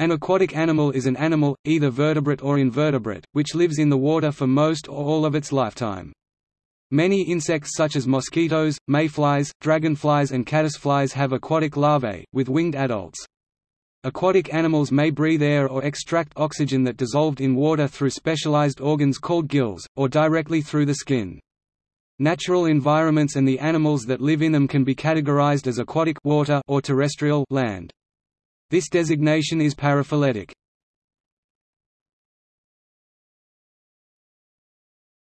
An aquatic animal is an animal, either vertebrate or invertebrate, which lives in the water for most or all of its lifetime. Many insects such as mosquitoes, mayflies, dragonflies and caddisflies have aquatic larvae, with winged adults. Aquatic animals may breathe air or extract oxygen that dissolved in water through specialized organs called gills, or directly through the skin. Natural environments and the animals that live in them can be categorized as aquatic water or terrestrial land. This designation is paraphyletic.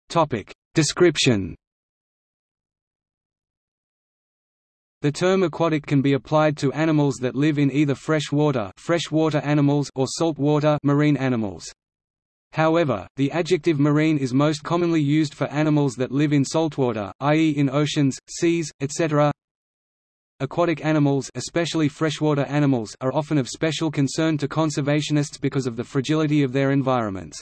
Topic: Description. The term aquatic can be applied to animals that live in either fresh water, freshwater animals or saltwater marine animals. However, the adjective marine is most commonly used for animals that live in saltwater, i.e. in oceans, seas, etc. Aquatic animals especially freshwater animals are often of special concern to conservationists because of the fragility of their environments.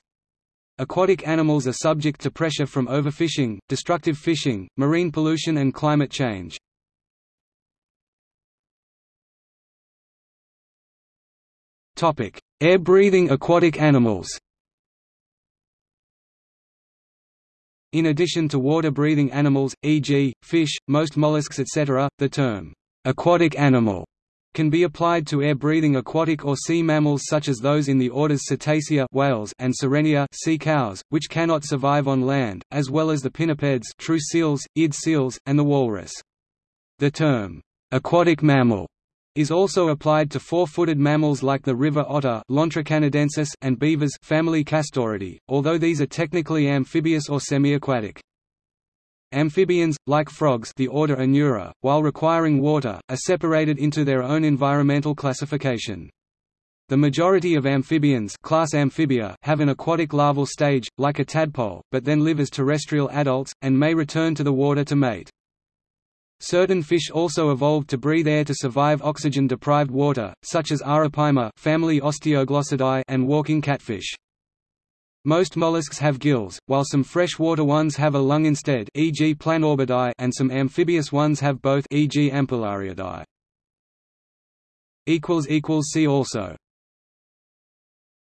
Aquatic animals are subject to pressure from overfishing, destructive fishing, marine pollution and climate change. Air-breathing aquatic animals In addition to water-breathing animals, e.g., fish, most mollusks etc., the term Aquatic animal can be applied to air-breathing aquatic or sea mammals such as those in the orders Cetacea whales and Sirenia sea cows, which cannot survive on land, as well as the pinnipeds true seals, eared seals, and the walrus. The term, aquatic mammal, is also applied to four-footed mammals like the river otter and beavers family Castoridae, although these are technically amphibious or semi-aquatic. Amphibians, like frogs the order Anura, while requiring water, are separated into their own environmental classification. The majority of amphibians class Amphibia have an aquatic larval stage, like a tadpole, but then live as terrestrial adults, and may return to the water to mate. Certain fish also evolved to breathe air to survive oxygen-deprived water, such as Arapaima family and walking catfish. Most mollusks have gills, while some freshwater ones have a lung instead e.g. Planorbidae and some amphibious ones have both e.g. Ampullariidae. See also